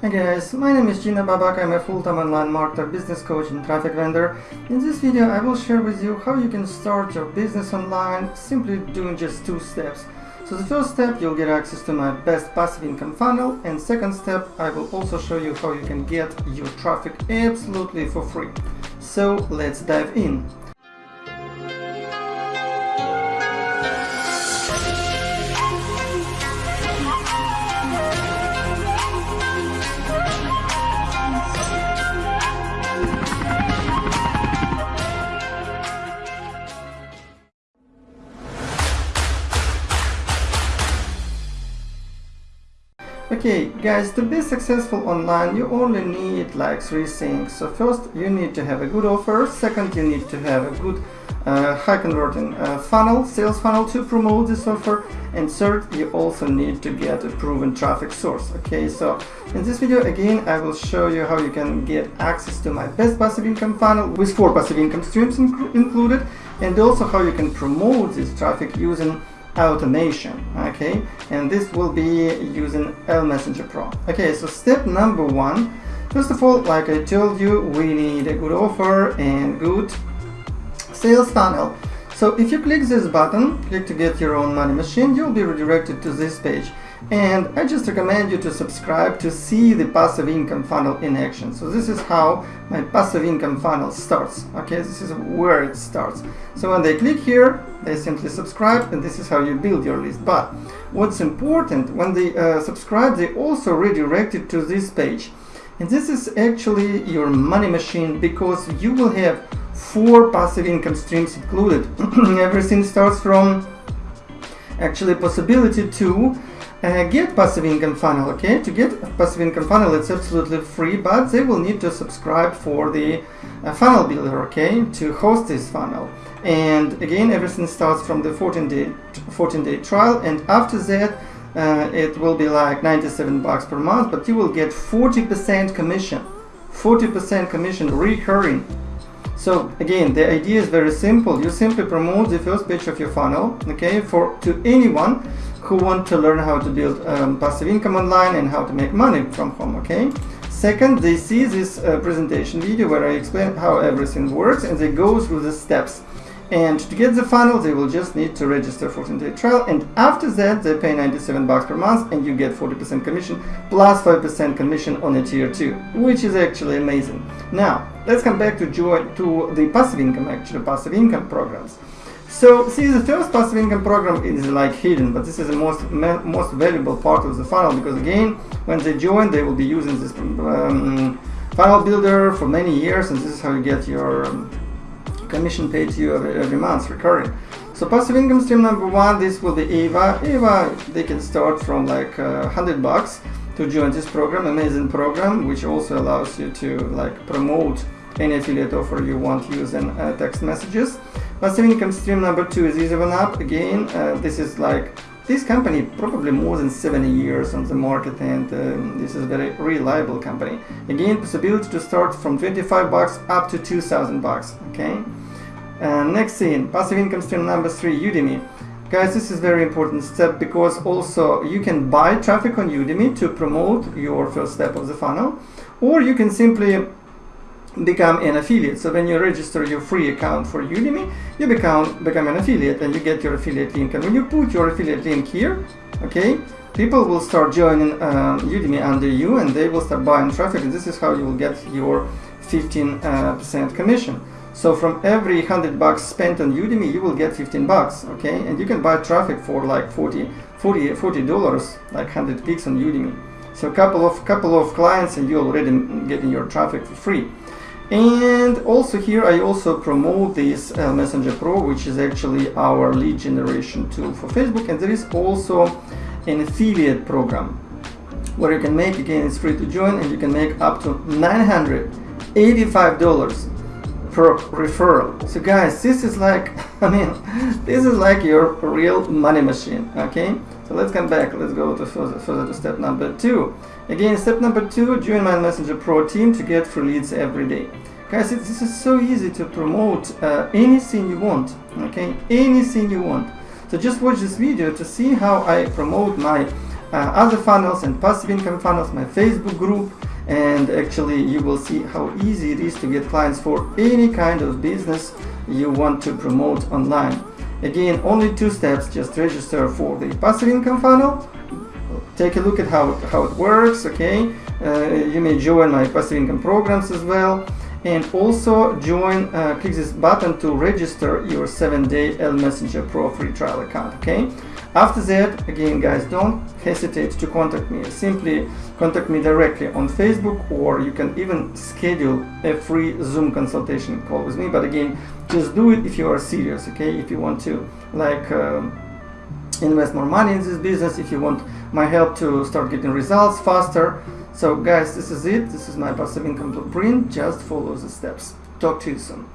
Hey guys, my name is Gina Babak, I'm a full-time online marketer, business coach and traffic vendor. In this video I will share with you how you can start your business online simply doing just two steps. So the first step you'll get access to my best passive income funnel and second step I will also show you how you can get your traffic absolutely for free. So let's dive in. Okay, guys, to be successful online, you only need like three things. So first, you need to have a good offer. Second, you need to have a good uh, high converting uh, funnel, sales funnel to promote this offer. And third, you also need to get a proven traffic source. Okay, so in this video, again, I will show you how you can get access to my best passive income funnel with four passive income streams inc included, and also how you can promote this traffic using automation okay? And this will be using L Messenger Pro. Okay so step number one first of all like I told you we need a good offer and good sales funnel. So if you click this button click to get your own money machine you'll be redirected to this page and I just recommend you to subscribe to see the passive income funnel in action. So this is how my passive income funnel starts. Okay, this is where it starts. So when they click here, they simply subscribe and this is how you build your list. But what's important, when they uh, subscribe, they also redirected to this page. And this is actually your money machine because you will have four passive income streams included. Everything starts from actually possibility to uh, get passive income funnel okay? To get passive income funnel it's absolutely free but they will need to subscribe for the uh, funnel builder okay? To host this funnel. And again everything starts from the 14 day 14 day trial and after that uh, it will be like 97 bucks per month but you will get 40 percent commission. 40 percent commission recurring. So again, the idea is very simple. You simply promote the first page of your funnel, okay, for to anyone who want to learn how to build um, passive income online and how to make money from home, okay. Second, they see this uh, presentation video where I explain how everything works and they go through the steps. And to get the funnel, they will just need to register for 14-day trial. And after that, they pay 97 bucks per month and you get 40% commission plus 5% commission on a tier 2, which is actually amazing. Now, let's come back to join to the passive income, actually passive income programs. So, see, the first passive income program is like hidden, but this is the most most valuable part of the funnel because again, when they join, they will be using this um, funnel builder for many years, and this is how you get your um, commission paid to you every, every month recurring. So passive income stream number one, this will be Ava. Ava, they can start from like uh, 100 bucks to join this program, amazing program, which also allows you to like promote any affiliate offer you want using uh, text messages. Passive income stream number two is Easy1Up. Again, uh, this is like this company probably more than 70 years on the market and um, this is a very reliable company. Again, possibility to start from 25 bucks up to 2000 bucks, okay? Uh, next thing, passive income stream number three, Udimi. Guys, this is very important step because also you can buy traffic on Udimi to promote your first step of the funnel or you can simply become an affiliate. So when you register your free account for Udimi, you become become an affiliate and you get your affiliate link. And when you put your affiliate link here, okay, people will start joining uh, Udimi under you and they will start buying traffic. And this is how you will get your 15% uh, commission. So from every 100 bucks spent on Udimi, you will get 15 bucks, okay? And you can buy traffic for like 40, 40, 40 dollars, like 100 clicks on Udimi. So a couple of couple of clients and you're already getting your traffic for free and also here I also promote this uh, Messenger Pro which is actually our lead generation tool for Facebook. And there is also an affiliate program where you can make again it's free to join and you can make up to $985 per referral. So guys this is like I mean this is like your real money machine okay so let's come back let's go to further, further to step number two Again, step number two, join my Messenger Pro team to get free leads every day. Guys, this is so easy to promote uh, anything you want, okay? Anything you want. So just watch this video to see how I promote my uh, other funnels and passive income funnels, my Facebook group, and actually you will see how easy it is to get clients for any kind of business you want to promote online. Again, only two steps, just register for the passive income funnel, take a look at how, how it works, okay? Uh, you may join my passive income programs as well. And also join uh, click this button to register your 7-day L Messenger Pro free trial account okay after that again guys don't hesitate to contact me simply contact me directly on Facebook or you can even schedule a free Zoom consultation call with me but again just do it if you are serious okay if you want to like um, invest more money in this business if you want my help to start getting results faster so guys, this is it. This is my passive income blueprint. Just follow the steps. Talk to you soon.